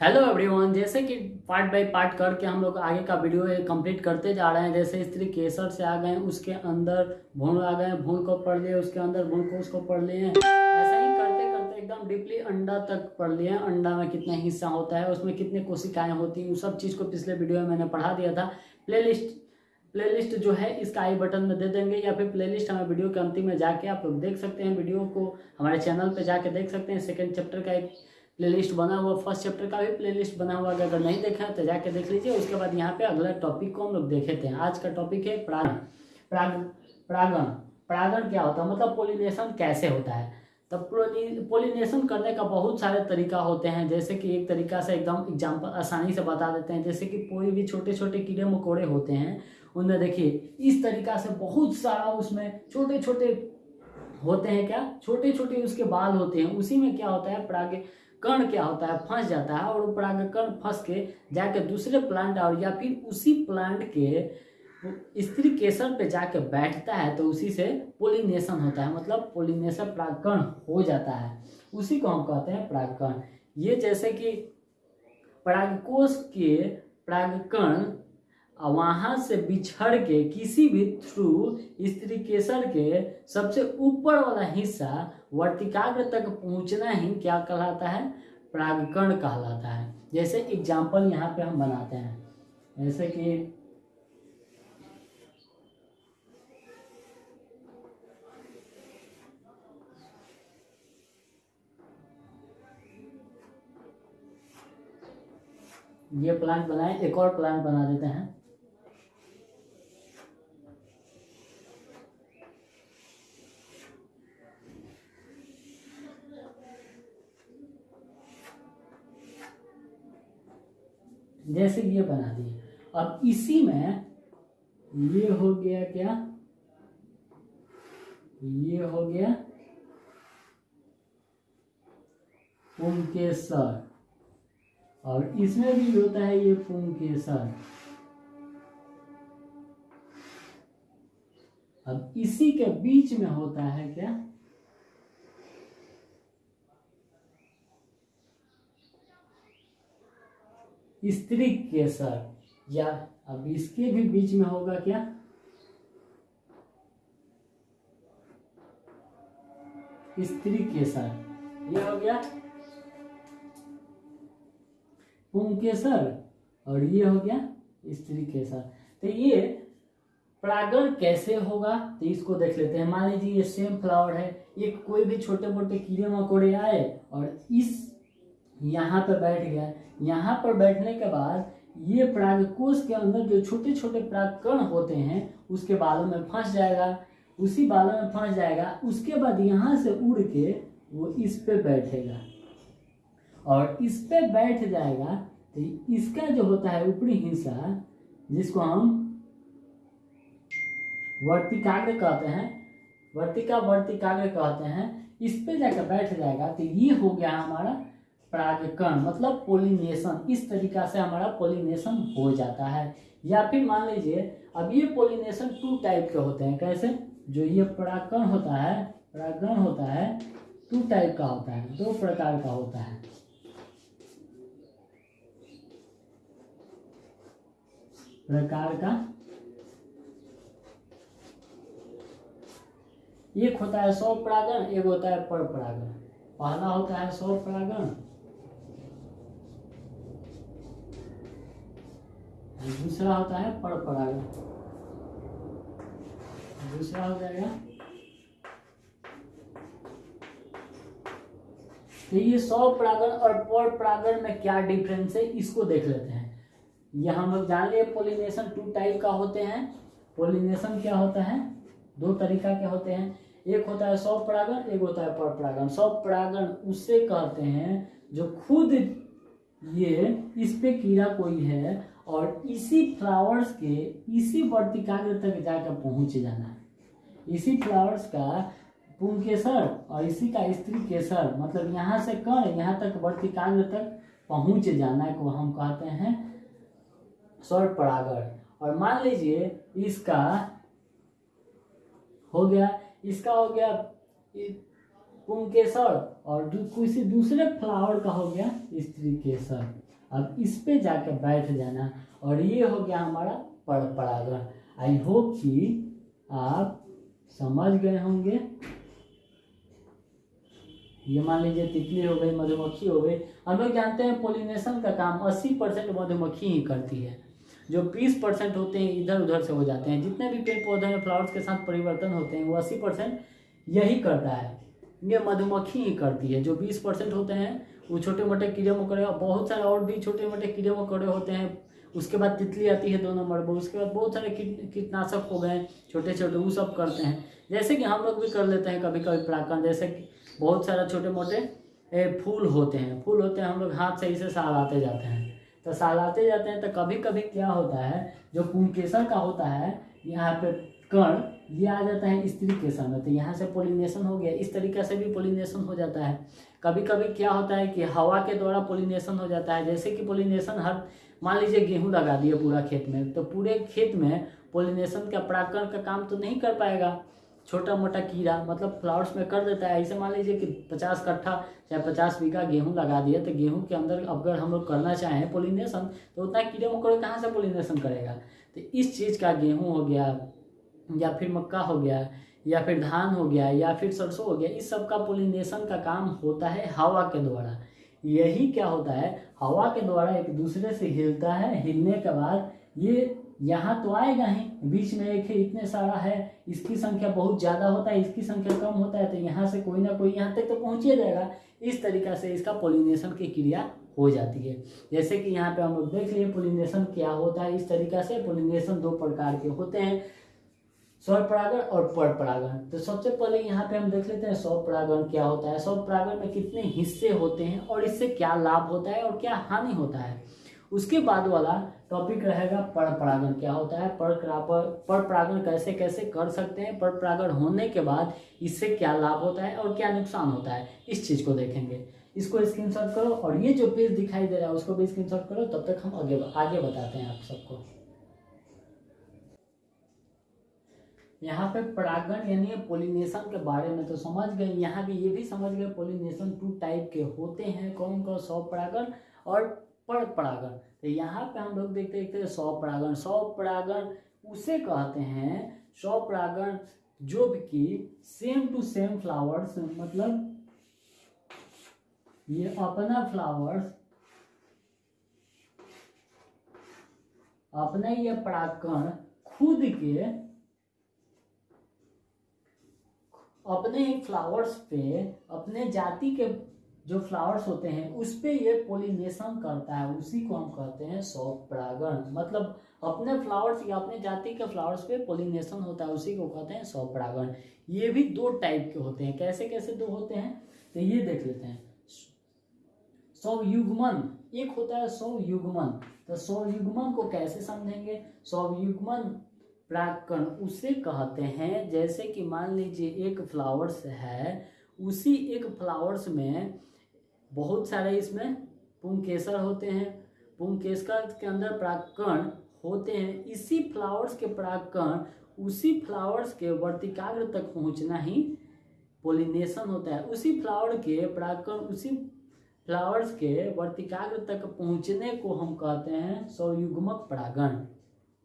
Hello everyone जैसे कि part by part करके हम लोग आगे का वीडियो कंप्लीट करते जा रहे हैं, जैसे स्त्री केसर से आ गए, उसके अंदर भूण आ गए भूण को पढ़ लिए, उसके अंदर भूण को उसको पढ़ लिए ऐसा ही करते करते एकदम डीपली अंडा तक पढ़ लिए अंडा में कितना हिस्सा होता है, उसमें कितने कोशिकाएँ होती हैं, उस सब चीज़ को पिछले वीडियो में मैंने पढ़ा दिया था। प्लेलिस्ट प्लेलिस्ट जो है, इसका आई बटन में दे देंगे, या फिर प्लेलिस्ट हमें वीडियो के अंतिम में जाके आप लोग देख सकते हैं वीडियो को हमारे चैनल पे जाके देख सकते हैं सेकंड चैप्टर का एक प्लेलिस्ट बना हुआ फ़र्स्ट चैप्टर का भी प्लेलिस्ट बना हुआ, अगर नहीं देखा तो जाके देख लीजिए। उसके बाद यहाँ पे अगला टॉपिक को हम लोग देखे थे। आज का टॉपिक है प्रागण प्राग प्रागण। प्रागण क्या होता है? मतलब पोलिनेशन कैसे होता है? तो पोलिनेशन करने का बहुत सारे तरीका होते हैं। जैसे कि एक तरीका से एकदम एग्ज़ाम्पल आसानी से बता देते हैं। जैसे कि कोई भी छोटे छोटे कीड़े मकोड़े होते हैं उनमें देखिए, इस तरीका से बहुत सारा उसमें छोटे छोटे होते हैं क्या? छोटे छोटे उसके बाल होते हैं। उसी में क्या होता है? प्राग कण क्या होता है? फंस जाता है और वो परागकण फंस के जाके दूसरे प्लांट और या फिर उसी प्लांट के स्त्री केसर पे जाके बैठता है तो उसी से पोलिनेशन होता है। मतलब पोलिनेशन प्रागकण हो जाता है। उसी को हम कहते हैं प्रागकण। ये जैसे कि परागकोश के परागकण वहाँ से बिछड़ के, किसी भी थ्रू स्त्री केसर के सबसे ऊपर वाला हिस्सा वर्तिकाग्र तक पहुँचना ही क्या कहलाता है? प्रागकण कहलाता है। जैसे एग्ज़ाम्पल यहाँ पे हम बनाते हैं। जैसे कि ये प्लांट बनाए, एक और प्लांट बना देते हैं। जैसे ये बना दिए अब इसी में ये हो गया क्या? ये हो गया पुंकेसर। और इसमें भी होता है ये पुंकेसर। अब इसी के बीच में होता है क्या? स्त्री केसर या अब इसके भी बीच में होगा क्या? स्त्री केसर ये हो गया। पुंकेसर और ये हो गया स्त्री केसर तो ये परागण कैसे होगा? तो इसको देख लेते हैं। मान लीजिए ये सेम फ्लावर है। ये कोई भी छोटे मोटे कीड़े मकोड़े आए और इस यहाँ पे बैठ गया। यहाँ पर बैठने के बाद ये परागकोश के अंदर जो छोटे छोटे परागकण होते हैं, उसके बालों में फंस जाएगा। उसी बालों में फंस जाएगा। उसके बाद यहाँ से उड़ के वो इस पे बैठेगा। और इस पे बैठ जाएगा तो इसका जो होता है ऊपरी हिस्सा, जिसको हम वर्तिकाग्र कहते हैं, वर्तिका वर्तिकाग्र कहते हैं, इस पे जाकर बैठ जाएगा। तो ये हो गया हमारा परागकण मतलब पोलिनेशन इस तरीका से हमारा पोलिनेशन हो जाता है। या फिर मान लीजिए, अब ये पोलिनेशन टू टाइप के होते हैं, कैसे? जो ये परागकण होता है, परागकण होता है टू टाइप का होता है, दो प्रकार का होता है। प्रकार का? एक होता है सौ परागण एक होता है पर परागण पहला होता है सौ परागण दूसरा होता है पर परागण दूसरा हो जाएगा। तो ये सौ परागण और पर परागण में क्या डिफरेंस है, इसको देख लेते हैं। ये हम लोग जान लिए पोलिनेशन टू टाइप का होते हैं। पोलिनेशन क्या होता है? दो तरीका के होते हैं। एक होता है सौ परागण, एक होता है पर परागण। सौ परागण उससे कहते हैं जो खुद ये इस पे कीड़ा कोई है और इसी फ्लावर्स के इसी वर्तिकाग्र तक जाकर पहुँच जाना है। इसी फ्लावर्स का पुंकेसर और इसी का स्त्री केसर मतलब यहाँ से कण यहाँ तक वर्तिकाग्र तक पहुँच जाना को हम कहते हैं स्वर परागर और मान लीजिए इसका हो गया इसका हो गया पुंकेसर और दू, किसी दूसरे फ्लावर का हो गया स्त्री केसर। अब इस पे जाकर बैठ जाना। और ये हो गया हमारा पर परागण। आई होप कि आप समझ गए होंगे। ये मान लीजिए तितली हो गई, मधुमक्खी हो गई। हम लोग जानते हैं पोलिनेशन का काम 80 परसेंट मधुमक्खी ही करती है। जो 20 परसेंट होते हैं इधर उधर से हो जाते हैं। जितने भी पेड़ पौधे में फ्लावर्स के साथ परिवर्तन होते हैं, वो 80 परसेंट यही करता है। ये मधुमक्खी ही करती है। जो 20 परसेंट होते हैं, वो छोटे मोटे कीड़े मकोड़े और बहुत सारे और भी छोटे मोटे कीड़े मकोड़े होते हैं। उसके बाद तितली आती है दो नंबर पर उसके बाद बहुत सारे कीट, कीटनाशक हो गए छोटे छोटे वो सब करते हैं। जैसे कि हम लोग भी कर लेते हैं कभी कभी प्राकरण जैसे कि बहुत सारे छोटे मोटे फूल होते हैं। फूल होते हैं, हम लोग हाथ से इसे सालाते जाते हैं। तो सालाते जाते हैं तो कभी कभी क्या होता है, जो पुंकेसर का होता है, यहाँ पे कण ये आ जाता है स्त्री के समय तो यहाँ से पोलिनेशन हो गया। इस तरीके से भी पोलिनेशन हो जाता है। कभी कभी क्या होता है कि हवा के द्वारा पोलिनेशन हो जाता है। जैसे कि पोलिनेशन हर, मान लीजिए गेहूँ लगा दिए पूरा खेत में तो पूरे खेत में पोलिनेशन का परागण का काम तो नहीं कर पाएगा। छोटा मोटा कीड़ा मतलब फ्लावर्स में कर देता है। ऐसे मान लीजिए कि पचास कट्ठा चाहे पचास बीघा गेहूँ लगा दिए तो गेहूँ के अंदर अगर हम लोग करना चाहें पोलिनेशन तो उतना कीड़े मकोड़े कहाँ से पोलिनेशन करेगा? तो इस चीज़ का गेहूँ हो गया या फिर मक्का हो गया, या फिर धान हो गया, या फिर सरसों हो गया, इस सब का पोलिनेशन का काम होता है हवा के द्वारा। यही क्या होता है? हवा के द्वारा एक दूसरे से हिलता है, हिलने के बाद ये यहाँ तो आएगा ही, बीच में एक है, इतने सारा है, इसकी संख्या बहुत ज़्यादा होता है, इसकी संख्या कम होता है तो यहाँ से कोई ना कोई यहाँ तक तो पहुँच जाएगा। इस तरीका से इसका पोलिनेशन की क्रिया हो जाती है। जैसे कि यहाँ पे हम लोग देख लिए पोलिनेशन क्या होता है? इस तरीका से पोलिनेशन दो प्रकार के होते हैं। स्वर परागण और पर परागण। तो सबसे पहले यहाँ पे हम देख लेते हैं सौ परागण क्या होता है। सौ परागण में कितने हिस्से होते हैं और इससे क्या लाभ होता है और क्या हानि होता है। उसके बाद वाला टॉपिक रहेगा पर परागण क्या होता है। पर पर परागण कैसे कैसे कर सकते हैं। पर परागण होने के बाद इससे क्या लाभ होता है और क्या नुकसान होता है। इस चीज़ को देखेंगे। इसको स्क्रीनशॉट करो और ये जो पेज दिखाई दे रहा है, उसको भी स्क्रीनशॉट करो। तब तक हम आगे आगे बताते हैं आप सबको। यहाँ पे परागण यानी पोलिनेशन के बारे में तो समझ गए, यहाँ भी ये भी समझ गए पोलिनेशन टू टाइप के होते हैं, कौन कौन, सौ परागण और पर परागण। तो यहाँ पे हम लोग देखते देखते सौ परागण सौ परागण उसे कहते हैं, सौ परागण जो कि सेम टू सेम फ्लावर्स मतलब ये अपना फ्लावर्स अपने ये परागण खुद के अपने ही फ्लावर्स पे, अपने जाति के जो फ्लावर्स होते हैं, उस पर ये पोलिनेशन करता है। उसी को हम कहते हैं सौप परागण मतलब अपने फ्लावर्स या अपने जाति के फ्लावर्स पे पोलिनेशन होता है, उसी को कहते हैं सौप परागण ये भी दो टाइप के होते हैं। कैसे कैसे दो होते हैं? तो ये देख लेते हैं। सौ युग्मन एक होता है सौ युग्मन तो सौ युग्मन को कैसे समझेंगे? सौ प्राकण उसे कहते हैं, जैसे कि मान लीजिए एक फ्लावर्स है, उसी एक फ्लावर्स में बहुत सारे इसमें पुंकेसर होते हैं। पुंकेसर के अंदर प्राकण होते हैं। इसी फ्लावर्स के प्राकण उसी फ्लावर्स के वर्तिकाग्र तक पहुँचना ही पोलिनेशन होता है। उसी फ्लावर के प्राकण उसी फ्लावर्स के वर्तिकाग्र तक पहुँचने को हम कहते हैं सौयुग्मक परागण।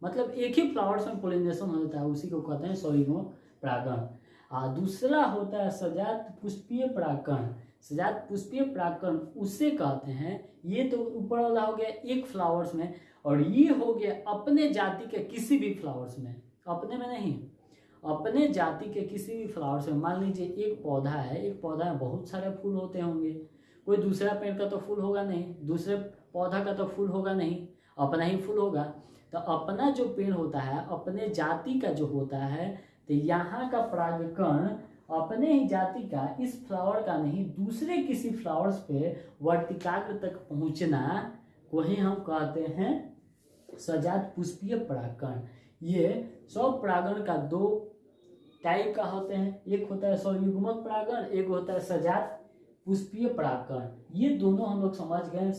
मतलब एक ही फ्लावर्स में पोलिनेशन हो जाता है, उसी को कहते हैं सौयुग्म परागण। दूसरा होता है सजात पुष्पीय परागण। सजात पुष्पीय परागण उसे कहते हैं। ये तो ऊपर वाला हो गया एक फ्लावर्स में, और ये हो गया अपने जाति के किसी भी फ्लावर्स में। अपने में नहीं, अपने जाति के किसी भी फ्लावर्स में। मान लीजिए एक पौधा है, एक पौधा में बहुत सारे फूल होते होंगे। कोई दूसरा पेड़ का तो फूल होगा नहीं, दूसरे पौधा का तो फूल होगा नहीं, अपना ही फूल होगा। तो अपना जो पेड़ होता है, अपने जाति का जो होता है तो यहाँ का परागकण अपने ही जाति का, इस फ्लावर का नहीं, दूसरे किसी फ्लावर्स पे वर्तिकाग्र तक पहुँचना को ही हम कहते हैं सजात पुष्पीय परागकण ये सौ परागण का दो टाइप का होते हैं। एक होता है सौयुग्मक परागण, एक होता है सजात पुष्पीय परागकण ये दोनों हम लोग समझ गए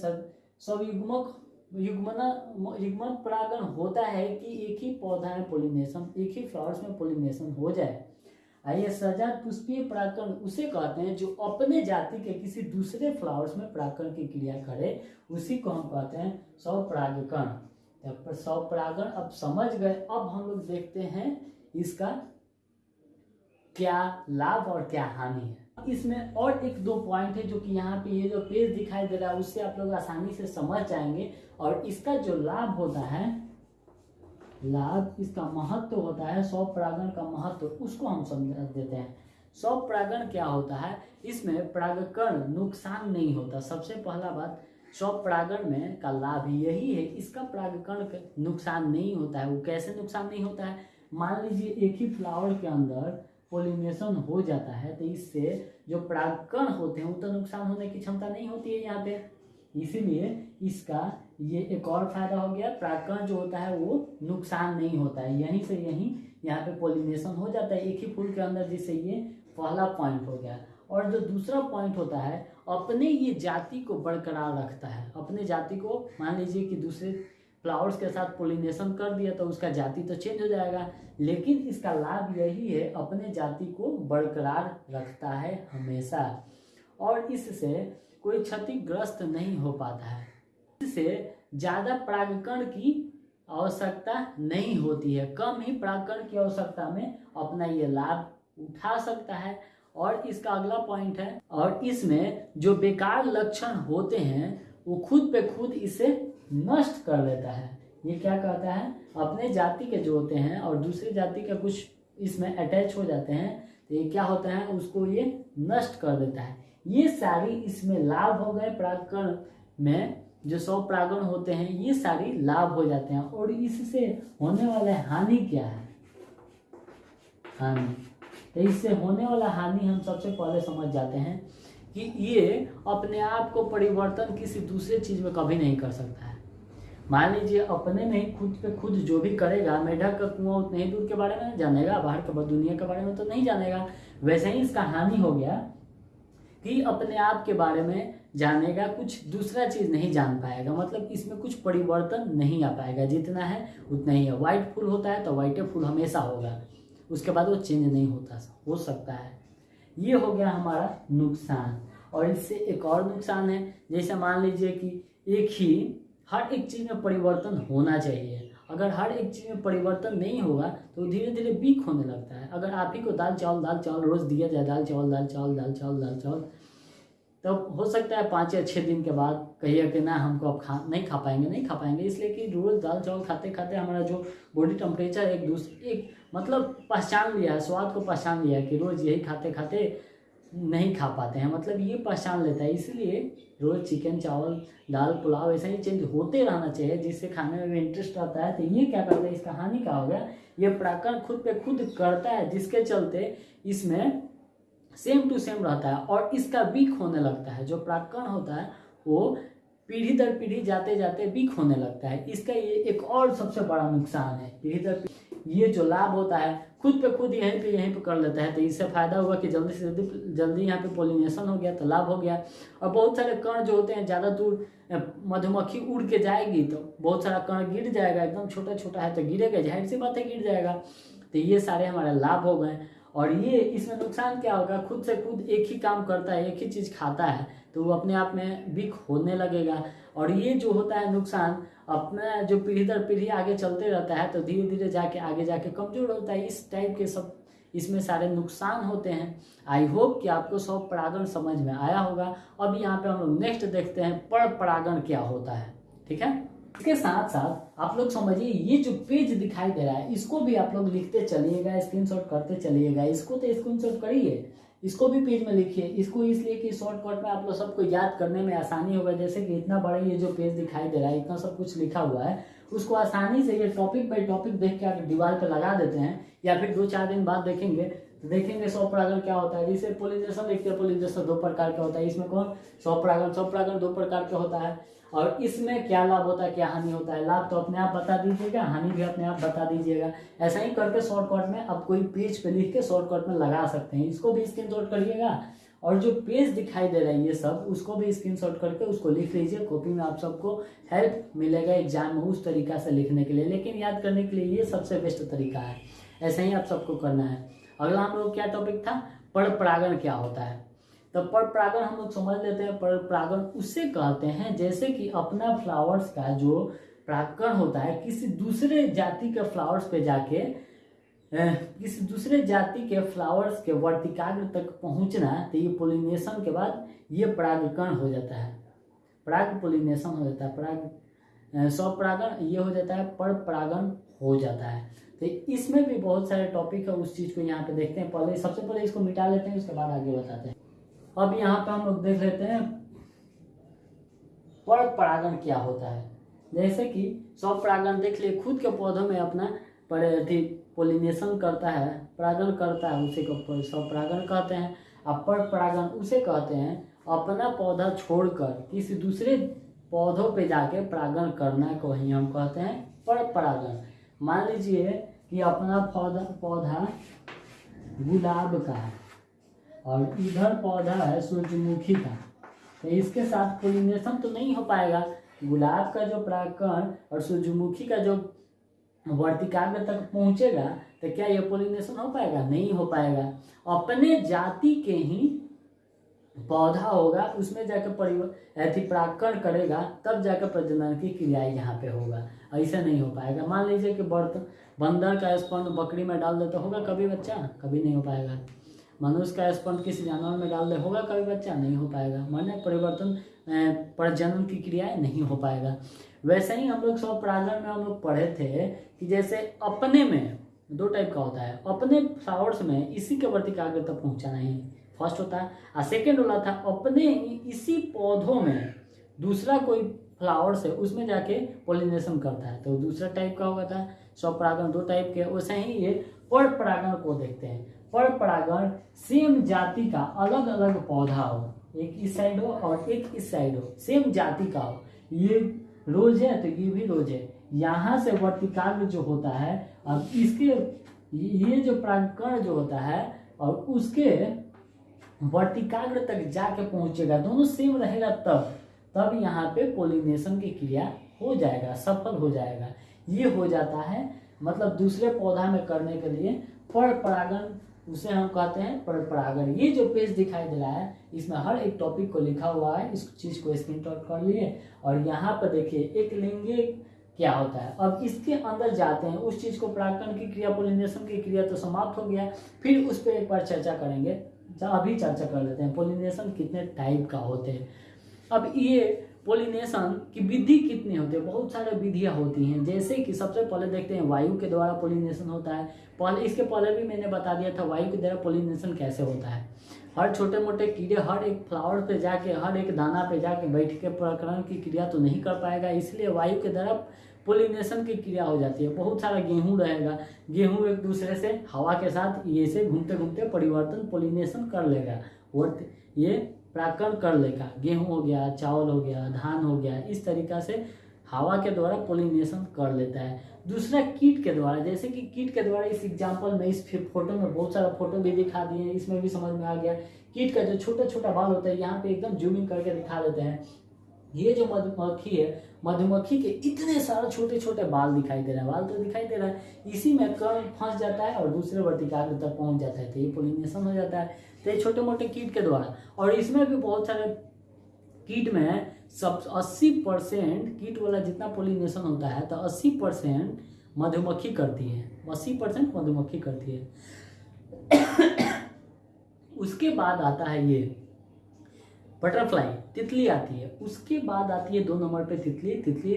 सौयुग्मक युग्मना परागण होता है कि एक ही पौधा में पोलिनेशन एक ही फ्लावर्स में पोलिनेशन हो जाए। आइए सजात पुष्पीय परागकण उसे कहते हैं जो अपने जाति के किसी दूसरे फ्लावर्स में परागकण की क्रिया करे, उसी को हम कहते हैं स्वपरागकण स्वपरागण अब समझ गए, अब हम लोग देखते हैं इसका क्या लाभ और क्या हानि है। इसमें और एक दो पॉइंट है जो कि यहाँ पे ये जो पेज दिखाई दे रहा है, उससे आप लोग आसानी से समझ जाएँगे। और इसका जो लाभ होता है, लाभ इसका महत्व होता है, सौ परागण का महत्व, उसको हम समझ देते हैं। सौ परागण क्या होता है? इसमें परागकण नुकसान नहीं होता। सबसे पहला बात, सौ परागण में का लाभ यही है, इसका परागकण नुकसान नहीं होता है। वो कैसे नुकसान नहीं होता है? मान लीजिए एक ही फ्लावर के अंदर पोलिनेशन हो जाता है तो इससे जो परागकण होते हैं, वो तो नुकसान होने की क्षमता नहीं होती है यहाँ पे। इसीलिए इसका ये एक और फ़ायदा हो गया, परागकण जो होता है, वो नुकसान नहीं होता है। यहीं से यहीं यहाँ पे पोलिनेशन हो जाता है, एक ही फूल के अंदर जिससे ये पहला पॉइंट हो गया। और जो दूसरा पॉइंट होता है, अपने ये जाति को बरकरार रखता है। अपने जाति को, मान लीजिए कि दूसरे फ्लावर्स के साथ पोलिनेशन कर दिया तो उसका जाति तो चेंज हो जाएगा। लेकिन इसका लाभ यही है, अपने जाति को बरकरार रखता है हमेशा। और इससे कोई क्षतिग्रस्त नहीं हो पाता है। इससे ज़्यादा परागकण की आवश्यकता नहीं होती है। कम ही परागकण की आवश्यकता में अपना ये लाभ उठा सकता है। और इसका अगला पॉइंट है, और इसमें जो बेकार लक्षण होते हैं, वो खुद पे खुद इसे नष्ट कर देता है। ये क्या कहता है? अपने जाति के जो होते हैं और दूसरे जाति का कुछ इसमें अटैच हो जाते हैं तो ये क्या होता है? उसको ये नष्ट कर देता है। ये सारी इसमें लाभ हो गए परागकण में, जो सौ प्रागण होते हैं, ये सारी लाभ हो जाते हैं। और इससे होने वाला हानि क्या है? हानि। तो इससे होने वाला हानि हम सबसे पहले समझ जाते हैं कि ये अपने आप को परिवर्तन किसी दूसरे चीज़ में कभी नहीं कर सकता है। मान लीजिए, अपने में ही खुद पे खुद जो भी करेगा, मेढक का कुआँ उतने ही दूर के बारे में जानेगा, बाहर के दुनिया के बारे में तो नहीं जानेगा। वैसे ही इसका हानि हो गया कि अपने आप के बारे में जानेगा, कुछ दूसरा चीज़ नहीं जान पाएगा। मतलब इसमें कुछ परिवर्तन नहीं आ पाएगा। जितना है, उतना ही है। व्हाइट फूल होता है तो व्हाइटे फूल हमेशा होगा। उसके बाद वो चेंज नहीं होता। हो सकता है। ये हो गया हमारा नुकसान। और इससे एक और नुकसान है। जैसे मान लीजिए कि एक ही हर एक चीज़ में परिवर्तन होना चाहिए। अगर हर एक चीज़ में परिवर्तन नहीं होगा तो धीरे धीरे वीक होने लगता है। अगर आप ही को दाल, चावल दाल, चावल रोज़ दिया जाए, दाल, चावल दाल चावल दाल चावल दाल, चावल, तब हो सकता है पाँच या छः दिन के बाद कहिए कि ना, हमको अब खा, नहीं खा पाएँगे, नहीं खा पाएँगे। इसलिए कि रोज़ दाल, चावल खाते खाते हमारा जो बॉडी टेम्परेचर एक दूसरे एक मतलब पहचान लिया है, स्वाद को पहचान लिया है कि रोज़ यही खाते खाते नहीं खा पाते हैं। मतलब ये पहचान लेता है। इसलिए रोज़ चिकन, चावल, दाल, पुलाव ऐसा ही चेंज होते रहना चाहिए, जिससे खाने में भी इंटरेस्ट आता है। तो ये क्या करता है? इसका हानि का हो गया? ये प्राकरण खुद पे खुद करता है, जिसके चलते इसमें सेम टू सेम रहता है और इसका वीक होने लगता है। जो प्राकरण होता है, वो पीढ़ी दर पीढ़ी जाते जाते वीक होने लगता है। इसका ये एक और सबसे बड़ा नुकसान है। पीढ़ी दर पीढ़ी ये जो लाभ होता है, खुद पे खुद यहीं पे यहीं पे कर लेता है तो इससे फ़ायदा हुआ कि जल्दी से जल्दी जल्दी यहाँ पे पोलिनेशन हो गया तो लाभ हो गया। और बहुत सारे कण जो होते हैं, ज़्यादा दूर मधुमक्खी उड़ के जाएगी तो बहुत सारा कण गिर जाएगा, एकदम छोटा छोटा है तो गिरेगा, ज़ाहिर सी बात है, गिर जाएगा। तो ये सारे हमारे लाभ हो गए। और ये इसमें नुकसान क्या होगा, खुद से खुद एक ही काम करता है, एक ही चीज़ खाता है तो वो अपने आप में वीक होने लगेगा। और ये जो होता है नुकसान अपना जो पीढ़ी दर पीढ़ी आगे चलते रहता है तो धीरे धीरे जाके, आगे जाके कमज़ोर होता है। इस टाइप के सब, इसमें सारे नुकसान होते हैं। आई होप कि आपको सब परागण समझ में आया होगा। अब यहाँ पे हम लोग नेक्स्ट देखते हैं, पर परागण क्या होता है। ठीक है? इसके साथ साथ आप लोग समझिए, ये जो पेज दिखाई दे रहा है, इसको भी आप लोग लिखते चलिएगा स्क्रीनशॉट करते चलिएगा। इसको तो स्क्रीनशॉट करिए। इसको भी पेज में लिखिए। इसको इसलिए कि शॉर्टकट में आप लोग सबको याद करने में आसानी होगा। जैसे कि इतना बड़ा ये जो पेज दिखाई दे रहा है, इतना सब कुछ लिखा हुआ है, उसको आसानी से ये टॉपिक बाई टॉपिक देख के आप दीवार पर लगा देते हैं, या फिर दो चार दिन बाद देखेंगे। तो देखेंगे सौ क्या होता है। जैसे पोलिनेशन लिखते हैं पोलिनेशन दो प्रकार का होता है। इसमें कौन? सौ परागण। सौ दो प्रकार का होता है। और इसमें क्या लाभ होता है, क्या हानि होता है, लाभ तो अपने आप बता दीजिएगा, हानि भी अपने आप बता दीजिएगा। ऐसा ही करके शॉर्टकट में आप कोई पेज पे लिख के शॉर्टकट में लगा सकते हैं। इसको भी स्क्रीन करिएगा। और जो पेज दिखाई दे रहा है, ये सब, उसको भी स्क्रीन शॉट करके उसको लिख लीजिए। कॉपी में आप सबको हेल्प मिलेगा एग्ज़ाम में उस तरीका से लिखने के लिए। लेकिन याद करने के लिए ये सबसे बेस्ट तरीका है। ऐसा ही आप सबको करना है। अगला हम लोग क्या टॉपिक था? पर परागण क्या होता है? तो पर परागण हम लोग समझ लेते हैं, पर परागण उससे कहते हैं, जैसे कि अपना फ्लावर्स का जो परागण होता है, किसी दूसरे जाति के फ्लावर्स पे जाके किसी दूसरे जाति के फ्लावर्स के वर्तिकाग्र तक पहुँचना तो ये पोलिनेशन के बाद ये परागकण हो जाता है। पराग पोलिनेशन हो जाता है, पराग स्वपरागण ये हो जाता है, पर परागण हो जाता है। तो इसमें भी बहुत सारे टॉपिक है, उस चीज़ को यहाँ पे देखते हैं, पहले सबसे पहले इसको मिटा लेते हैं, उसके बाद आगे बताते हैं। अब यहाँ पे हम लोग देख लेते हैं, पर परागण क्या होता है? जैसे कि सौ परागण देख लिए, खुद के पौधों में अपना पर पोलिनेशन करता है, परागण करता है, उसे को सौ परागण कहते हैं। अब पर परागण उसे कहते हैं, अपना पौधा छोड़कर किसी दूसरे पौधों पे जाके परागण करना को ही हम कहते हैं, पर परागण। मान लीजिए कि अपना पौधा पौधा गुलाब का है। और इधर पौधा है, सूर्यमुखी का। तो इसके साथ पोलिनेशन तो नहीं हो पाएगा। गुलाब का जो परागकण और सूर्यमुखी का जो वर्तिकाग्र तक पहुंचेगा तो क्या ये पोलिनेशन हो पाएगा? नहीं हो पाएगा। अपने जाति के ही पौधा होगा, उसमें जाकर परिवर्तन परागकण करेगा, तब जाकर प्रजनन की क्रियाएँ यहाँ पे होगा। ऐसा नहीं हो पाएगा। मान लीजिए कि बर्तन बंदर का स्पर्म बकरी में डाल दे तो होगा, कभी बच्चा? कभी नहीं हो पाएगा। मनुष्य का स्पर्म किसी जानवर में डाल दे, होगा कभी बच्चा, नहीं हो पाएगा। माने परिवर्तन प्रजनन की क्रियाएँ नहीं हो पाएगा। वैसे ही हम लोग सब परागण में हम लोग पढ़े थे कि जैसे अपने में, दो टाइप का होता है। अपने फ्लावर्स में इसी के वर्तिकाग्र तक पहुंचाना ही फ़र्स्ट होता है। और सेकेंड वाला था, अपने इसी पौधों में दूसरा कोई फ्लावर से उसमें जाके पोलिनेशन करता है। तो दूसरा टाइप का होगा था स्वपरागण दो टाइप के, वैसे ही ये पर परागण को देखते हैं। पर परागण सेम जाति का अलग अलग पौधा हो, एक इस साइड हो और एक इस साइड हो सेम जाति का हो, ये रोज है तो ये भी रोज है। यहाँ से वर्तिकाग्र जो होता है, अब इसके, ये जो परागकण जो होता है और उसके वर्तिकाग्र तक जाके पहुंचेगा, दोनों सेम रहेगा तब तब यहाँ पे पोलिनेशन की क्रिया हो जाएगा, सफल हो जाएगा। ये हो जाता है मतलब दूसरे पौधा में करने के लिए पर परागण उसे हम कहते हैं पर परागण ये जो पेज दिखाई दे रहा है, इसमें हर एक टॉपिक को लिखा हुआ है, इस चीज़ को स्क्रीन कर लिए। और यहाँ पर देखिए, एक लिंगे क्या होता है? अब इसके अंदर जाते हैं, उस चीज़ को परागण की क्रिया पोलिनेशन की क्रिया तो समाप्त हो गया। फिर उस पर एक बार चर्चा करेंगे। अभी चर्चा कर लेते हैं पोलिनेशन कितने टाइप का होते हैं। अब ये पोलिनेशन की विधि कितनी होती है? बहुत सारे विधियाँ होती हैं। जैसे कि सबसे पहले देखते हैं, वायु के द्वारा पोलिनेशन होता है। पहले, इसके पहले भी मैंने बता दिया था, वायु के द्वारा पोलिनेशन कैसे होता है। हर छोटे मोटे कीड़े, हर एक फ्लावर पे जाके, हर एक दाना पे जाके बैठ के प्रकरण की क्रिया तो नहीं कर पाएगा। इसलिए वायु के द्वारा पोलिनेशन की क्रिया हो जाती है। बहुत सारा गेहूँ रहेगा। गेहूँ एक दूसरे से, हवा के साथ ये से घूमते घूमते परिवर्तन पोलिनेशन कर लेगा। और ये प्राकरण कर लेगा। गेहूँ हो गया, चावल हो गया, धान हो गया, इस तरीका से हवा के द्वारा पोलिनेशन कर लेता है। दूसरा, कीट के द्वारा, जैसे कि कीट के द्वारा इस एग्ज़ाम्पल में, इस फ़ोटो में बहुत सारा फ़ोटो भी दिखा दिए इसमें भी समझ में आ गया। कीट का जो छोटा छोटा बाल होता है, यहाँ पे एकदम जूमिंग करके दिखा देते हैं। ये जो मधुमक्खी है, मधुमक्खी के इतने सारे छोटे छोटे बाल दिखाई दे रहे हैं, बाल तो दिखाई दे रहा है। इसी में कर्ण फंस जाता है और दूसरे वर्तिकाग्र तक पहुँच जाता है तो ये पोलिनेशन हो जाता है। तो ये छोटे मोटे कीट के द्वारा। और इसमें भी बहुत सारे कीट में सब अस्सी परसेंट कीट वाला जितना पोलिनेशन होता है तो अस्सी परसेंट मधुमक्खी करती है। अस्सी परसेंट मधुमक्खी करती है। उसके बाद आता है ये बटरफ्लाई तितली आती है। उसके बाद आती है दो नंबर पे तितली। तितली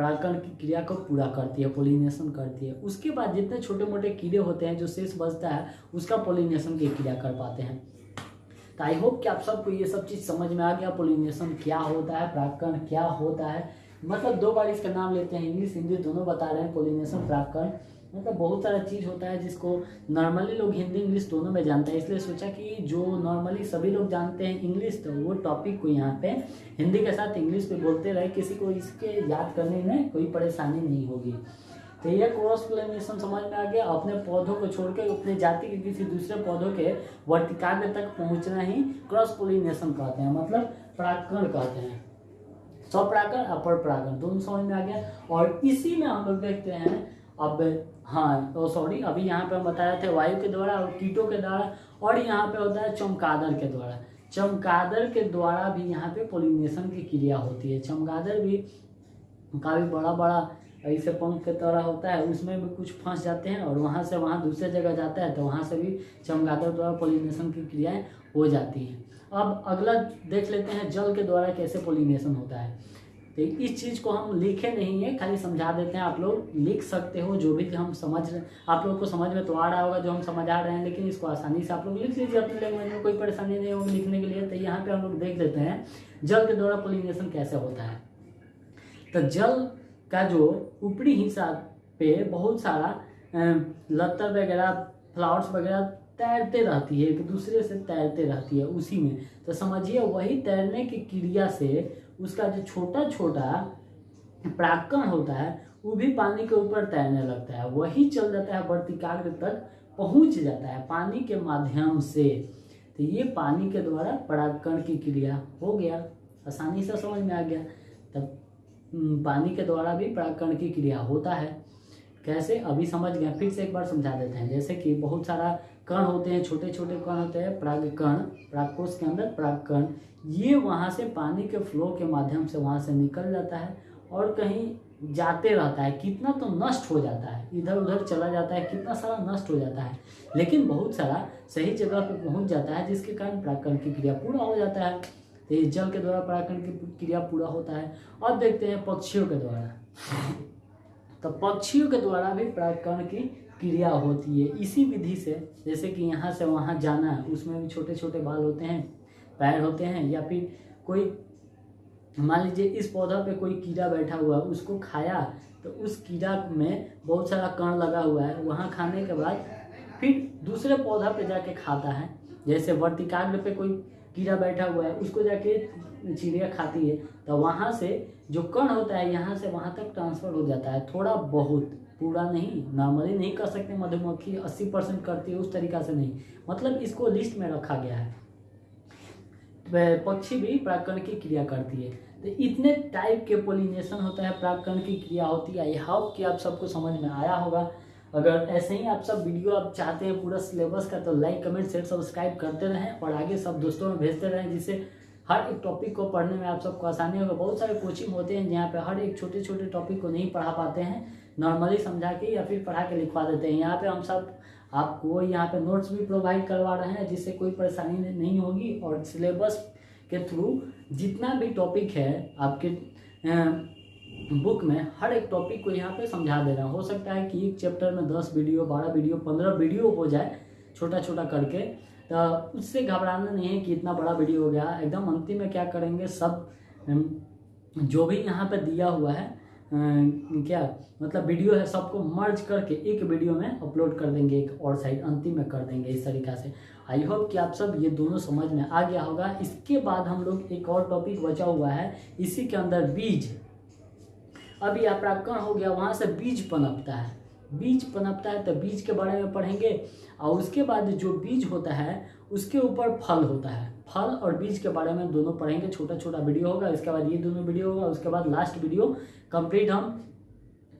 परागकण की क्रिया को पूरा करती है पोलिनेशन करती है। उसके बाद जितने छोटे मोटे कीड़े होते हैं, जो शेष बचता है, उसका पोलिनेशन की क्रिया कर पाते हैं। तो आई होप कि आप सबको ये सब चीज़ समझ में आ गया पोलिनेशन क्या होता है, परागकण क्या होता है। मतलब दो बार इसका नाम लेते हैं, इंग्लिश, हिंदी दोनों बता रहे हैं पोलिनेशन परागकण। मतलब बहुत सारा चीज़ होता है जिसको नॉर्मली लोग हिंदी इंग्लिश दोनों में जानते हैं। इसलिए सोचा कि जो नॉर्मली सभी लोग जानते हैं इंग्लिश तो वो टॉपिक को यहाँ पे हिंदी के साथ इंग्लिश पे बोलते रहे। किसी को इसके याद करने में कोई परेशानी नहीं होगी। तो ये क्रॉस पोलिनेशन समझ में आ गया। अपने पौधों को छोड़ के अपने जाति के किसी दूसरे पौधों के वर्तिकाग्र तक पहुँचना ही क्रॉस पोलिनेशन कहते हैं मतलब परागकण कहते हैं। स्वपरागण अपर परागण दोनों समझ में आ गया। और इसी में हम लोग देखते हैं, अब हाँ तो सॉरी अभी यहाँ पे हम बता रहे थे वायु के द्वारा और कीटों के द्वारा और यहाँ पे होता है चमगादड़ के द्वारा। चमगादड़ के द्वारा भी यहाँ पे पोलिनेशन की क्रिया होती है। चमगादड़ भी काफ़ी बड़ा बड़ा ऐसे पंख के तरह होता है, उसमें भी कुछ फंस जाते हैं और वहाँ से वहाँ दूसरे जगह जाता है तो वहाँ से भी चमगादड़ द्वारा पोलिनेशन की क्रियाएँ हो जाती हैं। अब अगला देख लेते हैं जल के द्वारा कैसे पोलिनेशन होता है। तो इस चीज़ को हम लिखे नहीं है, खाली समझा देते हैं। आप लोग लिख सकते हो, जो भी हम समझ रहे आप लोग को समझ में तो आ रहा होगा जो हम समझा रहे हैं, लेकिन इसको आसानी से आप लोग लिख लीजिए अपनी लैंग्वेज में। कोई परेशानी नहीं होगी लिखने के लिए। तो यहाँ पे हम लोग देख लेते हैं, जल के द्वारा पोलिनेशन कैसे होता है। तो जल का जो ऊपरी हिस्सा पे बहुत सारा लतर वगैरह फ्लावर्स वगैरह तैरते रहती है, एक दूसरे से तैरते रहती है उसी में। तो समझिए, वही तैरने की क्रिया से उसका जो छोटा छोटा प्राकण होता है, वो भी पानी के ऊपर तैरने लगता है। वही चल जाता है वर्तिकाग्र तक पहुँच जाता है पानी के माध्यम से। तो ये पानी के द्वारा परागकण की क्रिया हो गया। आसानी से समझ में आ गया। तब पानी के द्वारा भी परागकण की क्रिया होता है। कैसे? अभी समझ गए फिर से एक बार समझा देते हैं। जैसे कि बहुत सारा कण होते हैं छोटे छोटे कण होते हैं परागकण परागकोश के अंदर परागकण ये वहाँ से पानी के फ्लो के माध्यम से वहाँ से निकल जाता है और कहीं जाते रहता है। कितना तो नष्ट हो जाता है। इधर उधर चला जाता है। कितना सारा नष्ट हो जाता है। लेकिन बहुत सारा सही जगह पर पहुँच जाता है, जिसके कारण परागकण की क्रिया पूरा हो जाता है। तो इस जल के द्वारा परागकण की क्रिया पूरा होता है। अब देखते हैं पक्षियों के द्वारा। तो पक्षियों के द्वारा भी परागकण की क्रिया होती है। इसी विधि से, जैसे कि यहाँ से वहाँ जाना है, उसमें भी छोटे छोटे बाल होते हैं, पैर होते हैं, या फिर कोई, मान लीजिए इस पौधा पे कोई कीड़ा बैठा हुआ है, उसको खाया तो उस कीड़ा में बहुत सारा कण लगा हुआ है। वहाँ खाने के बाद फिर दूसरे पौधा पे जाके खाता है। जैसे वर्तिकाग्र पे कोई कीड़ा बैठा हुआ है, उसको जाके चिड़िया खाती है तो वहाँ से जो कण होता है, यहाँ से वहाँ तक ट्रांसफ़र हो जाता है। थोड़ा बहुत, पूरा नहीं नॉर्मली नहीं कर सकते मधुमक्खी, अस्सी परसेंट करती है, उस तरीका से नहीं। मतलब इसको लिस्ट में रखा गया है। पक्षी भी प्राकरण की क्रिया करती है। तो इतने टाइप के पोलिनेशन होता है प्राकरण की क्रिया होती है। आई होप कि आप सबको समझ में आया होगा। अगर ऐसे ही आप सब वीडियो आप चाहते हैं पूरा सिलेबस का तो लाइक कमेंट शेयर सब्सक्राइब करते रहें और आगे सब दोस्तों में भेजते रहें, जिससे हर एक टॉपिक को पढ़ने में आप सबको आसानी होगा। बहुत सारे कोचिंग होते हैं जहाँ पे हर एक छोटे छोटे टॉपिक को नहीं पढ़ा पाते हैं। नॉर्मली समझा के या फिर पढ़ा के लिखवा देते हैं। यहाँ पे हम सब आपको यहाँ पे नोट्स भी प्रोवाइड करवा रहे हैं, जिससे कोई परेशानी नहीं होगी और सिलेबस के थ्रू जितना भी टॉपिक है आपके बुक में हर एक टॉपिक को यहाँ पे समझा दे रहा हूँ। हो सकता है कि एक चैप्टर में दस वीडियो, बारह वीडियो, पंद्रह वीडियो हो जाए छोटा छोटा करके। उससे घबराना नहीं है कि इतना बड़ा वीडियो हो गया। एकदम अंतिम में क्या करेंगे? सब जो भी यहाँ पे दिया हुआ है क्या मतलब वीडियो है, सबको मर्ज करके एक वीडियो में अपलोड कर देंगे, एक और साइड अंतिम में कर देंगे इस तरीका से। आई होप कि आप सब ये दोनों समझ में आ गया होगा। इसके बाद हम लोग एक और टॉपिक बचा हुआ है, इसी के अंदर बीज। अभी अपराकण हो गया, वहाँ से बीज पनपता है। बीज पनपता है तो बीज के बारे में पढ़ेंगे। और उसके बाद जो बीज होता है, उसके ऊपर फल होता है। फल और बीज के बारे में दोनों पढ़ेंगे। छोटा छोटा वीडियो होगा, इसके बाद ये दोनों वीडियो होगा, उसके बाद लास्ट वीडियो। कंप्लीट हम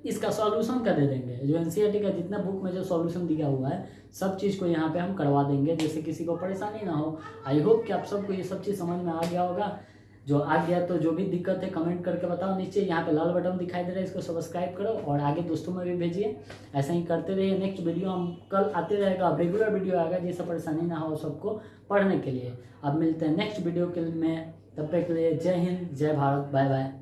इसका सॉल्यूशन कर दे देंगे। जो एन e का जितना बुक में जो सॉल्यूशन दिया हुआ है, सब चीज़ को यहाँ पे हम करवा देंगे जैसे किसी को परेशानी ना हो। आई होप कि आप सबको ये सब चीज़ समझ में आ गया होगा। जो आ गया तो जो भी दिक्कत है कमेंट करके बताओ। नीचे यहाँ पे लाल बटन दिखाई दे रहा है, इसको सब्सक्राइब करो और आगे दोस्तों में भी भेजिए। ऐसा ही करते रहिए। नेक्स्ट वीडियो हम कल आते रहेगा। रेगुलर वीडियो आएगा जिससे परेशानी ना हो सबको पढ़ने के लिए। अब मिलते हैं नेक्स्ट वीडियो के में तब तक के लिए जय हिंद, जय भारत बाय बाय